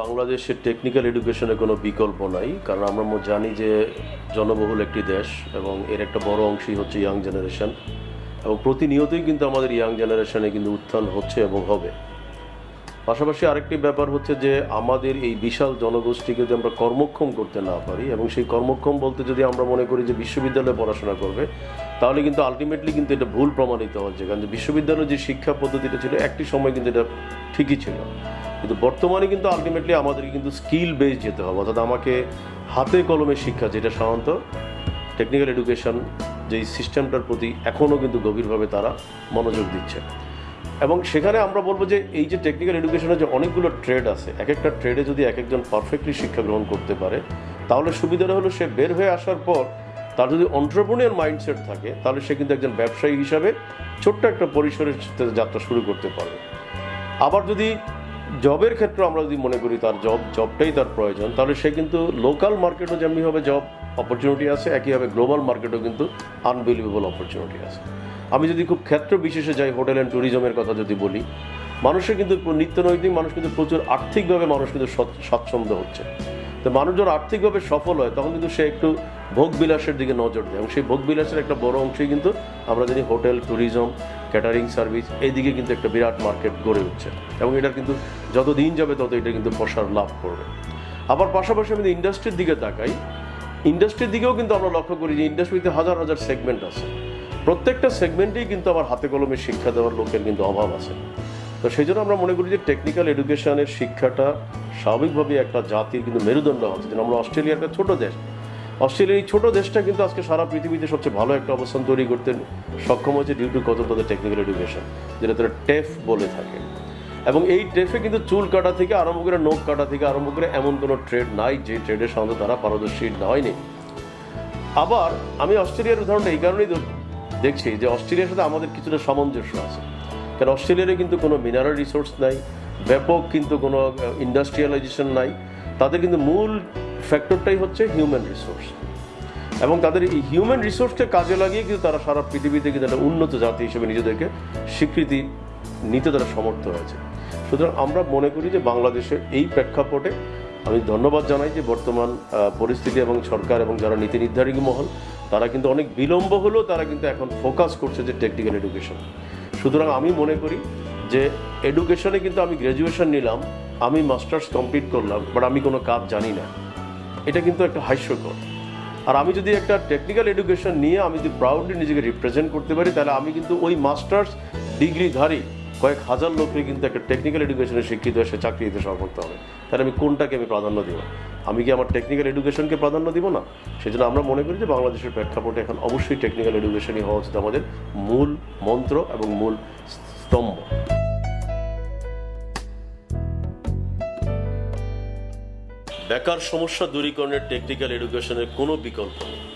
বাংলাদেশের টেকনিক্যাল এডুকেশনের কোনো বিকল্প নাই, কারণ আমরা জানি যে জনবহুল একটি দেশ এবং এর একটা বড় অংশই হচ্ছে ইয়াং জেনারেশন এবং প্রতিনিয়তই কিন্তু আমাদের ইয়াং জেনারেশনে কিন্তু উত্থান হচ্ছে এবং হবে। পাশাপাশি আরেকটি ব্যাপার হচ্ছে যে আমাদের এই বিশাল জনগোষ্ঠীকে যদি আমরা কর্মক্ষম করতে না পারি এবং সেই কর্মক্ষম বলতে যদি আমরা মনে করি যে বিশ্ববিদ্যালয়ে পড়াশোনা করবে তাহলে কিন্তু আলটিমেটলি কিন্তু এটা ভুল প্রমাণিত হচ্ছে। কারণ বিশ্ববিদ্যালয়ের যে শিক্ষা পদ্ধতিটা ছিল, একটি সময় কিন্তু এটা ঠিকই ছিল। কিন্তু বর্তমানে কিন্তু আলটিমেটলি আমাদেরকে কিন্তু স্কিল বেস যেতে হবে। অর্থাৎ আমাকে হাতে কলমে শিক্ষা, যেটা সাধারণত টেকনিক্যাল এডুকেশন যেই সিস্টেমটার প্রতি এখনও কিন্তু গভীরভাবে তারা মনোযোগ দিচ্ছে। এবং সেখানে আমরা বলব যে এই যে টেকনিক্যাল এডুকেশনের যে অনেকগুলো ট্রেড আছে এক একটা ট্রেডে যদি এক একজন পারফেক্টলি শিক্ষা গ্রহণ করতে পারে, তাহলে সুবিধাটা হলো সে বের হয়ে আসার পর তার যদি অন্টারপ্রনিয়ার মাইন্ডসেট থাকে, তাহলে সে কিন্তু একজন ব্যবসায়ী হিসাবে ছোট্ট একটা পরিসরের যাত্রা শুরু করতে পারবে। আবার যদি জবের ক্ষেত্রে আমরা যদি মনে করি তার জব জবটাই তার প্রয়োজন, তাহলে সে কিন্তু লোকাল মার্কেটও যেমনিভাবে জব অপরচুনিটি আছে, একইভাবে গ্লোবাল মার্কেটও কিন্তু আনবিলিভেবল অপরচুনিটি আছে। আমি যদি খুব ক্ষেত্র বিশেষে যাই হোটেল অ্যান্ড ট্যুরিজমের কথা যদি বলি, মানুষের কিন্তু নিত্য নৈতিক মানুষ কিন্তু প্রচুর আর্থিকভাবে মানুষ কিন্তু স্বচ্ছ- স্বাচ্ছন্দ্য হচ্ছে। তো মানুষ যখন আর্থিকভাবে সফল হয়, তখন কিন্তু সে একটু ভোগ বিলাসের দিকে নজর দেয়। এবং সেই ভোগ বিলাসের একটা বড় অংশই কিন্তু আমরা জানি হোটেল, ট্যুরিজম, ক্যাটারিং সার্ভিস, এইদিকে কিন্তু একটা বিরাট মার্কেট গড়ে উঠছে। এবং এটা কিন্তু যত দিন যাবে তত এটা কিন্তু প্রসার লাভ করবে। আবার পাশাপাশি আমি ইন্ডাস্ট্রির দিকে তাকাই, ইন্ডাস্ট্রির দিকেও কিন্তু আমরা লক্ষ্য করি যে ইন্ডাস্ট্রিতে হাজার হাজার সেগমেন্ট আছে। প্রত্যেকটা সেগমেন্টেই কিন্তু আমার হাতে কলমে শিক্ষা দেওয়ার লোকের কিন্তু অভাব আছে। তো সেই জন্য আমরা মনে করি যে টেকনিক্যাল এডুকেশনের শিক্ষাটা স্বাভাবিকভাবে একটা জাতির কিন্তু মেরুদণ্ড হচ্ছে যেন আমরা অস্ট্রেলিয়া একটা ছোট দেশ অস্ট্রেলিয়ার এই ছোট দেশটা কিন্তু আজকে সারা পৃথিবীতে সবচেয়ে ভালো একটা অবস্থান তৈরি করতে সক্ষম হয়েছে ডিউ টু কত তাদের টেকনিক্যাল এডুকেশন যেটা তারা টেফ বলে থাকে। এবং এই টেফে কিন্তু চুল কাটা থেকে আরম্ভ করে নখ কাটা থেকে আরম্ভ করে এমন কোনো ট্রেড নাই, যে ট্রেডের সাধারণত তারা পারদর্শী হয়নি। আবার আমি অস্ট্রেলিয়ার উদাহরণটা এই কারণেই দেখছি যে অস্ট্রেলিয়ার সাথে আমাদের কিছুটা সামঞ্জস্য আছে। কারণ অস্ট্রেলিয়ারে কিন্তু কোনো মিনারেল রিসোর্স নাই, ব্যাপক কিন্তু কোনো ইন্ডাস্ট্রিয়ালাইজেশন নাই। তাদের কিন্তু মূল ফ্যাক্টরটাই হচ্ছে হিউম্যান রিসোর্স এবং তাদের এই হিউম্যান রিসোর্সকে কাজে লাগিয়ে কিন্তু তারা সারা পৃথিবীতে কিন্তু একটা উন্নত জাতি হিসেবে নিজেদেরকে স্বীকৃতি নিতে তারা সমর্থ হয়েছে সুতরাং আমরা মনে করি যে বাংলাদেশের এই প্রেক্ষাপটে আমি ধন্যবাদ জানাই যে বর্তমান পরিস্থিতি এবং সরকার এবং যারা নীতি নির্ধারী মহল, তারা কিন্তু অনেক বিলম্ব হলেও তারা কিন্তু এখন ফোকাস করছে যে টেকনিক্যাল এডুকেশন সুতরাং আমি মনে করি যে এডুকেশনে কিন্তু আমি গ্র্যাজুয়েশন নিলাম, আমি মাস্টার্স কমপ্লিট করলাম বাট আমি কোনো কাজ জানি না। এটা কিন্তু একটা হাস্যকর আর আমি যদি একটা টেকনিক্যাল এডুকেশন নিয়ে আমি যদি প্রাউডলি নিজেকে রিপ্রেজেন্ট করতে পারি, তাহলে আমি কিন্তু ওই মাস্টার্স ডিগ্রিধারী কয়েক হাজার লোককে কিন্তু একটা টেকনিক্যাল এডুকেশনে শিক্ষিত হয়ে সে চাকরি দিতে সমর্থ হবে। তাহলে আমি কোনটাকে আমি প্রাধান্য দেবো? আমি কি আমার টেকনিক্যাল এডুকেশনকে প্রাধান্য দিব না? সেজন্য আমরা মনে করি যে বাংলাদেশের প্রেক্ষাপটে এখন অবশ্যই টেকনিক্যাল এডুকেশনই হওয়া উচিত আমাদের মূল মন্ত্র এবং মূল স্তম্ভ। বেকার সমস্যা দূরীকরণের টেকনিক্যাল এডুকেশনের কোনো বিকল্প নেই।